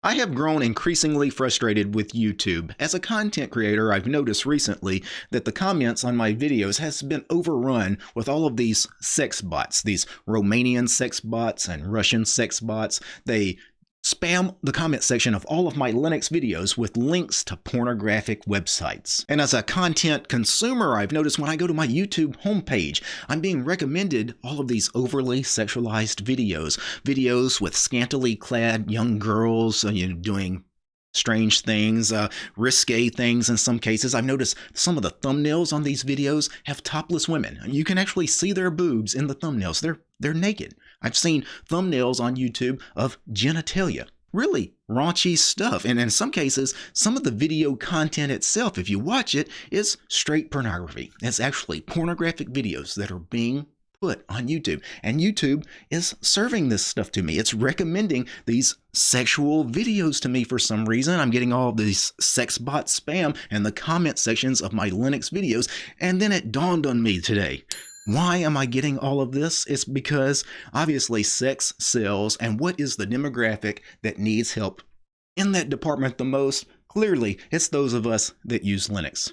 I have grown increasingly frustrated with YouTube. As a content creator, I've noticed recently that the comments on my videos has been overrun with all of these sex bots, these Romanian sex bots and Russian sex bots. They spam the comment section of all of my Linux videos with links to pornographic websites. And as a content consumer, I've noticed when I go to my YouTube homepage, I'm being recommended all of these overly sexualized videos, videos with scantily clad young girls uh, you know, doing strange things, uh, risque things in some cases. I've noticed some of the thumbnails on these videos have topless women. You can actually see their boobs in the thumbnails. They're they're naked. I've seen thumbnails on YouTube of genitalia. Really raunchy stuff. And in some cases, some of the video content itself, if you watch it, is straight pornography. It's actually pornographic videos that are being put on YouTube. And YouTube is serving this stuff to me. It's recommending these sexual videos to me for some reason. I'm getting all these sex bot spam in the comment sections of my Linux videos. And then it dawned on me today. Why am I getting all of this? It's because obviously sex sells, and what is the demographic that needs help in that department the most? Clearly, it's those of us that use Linux.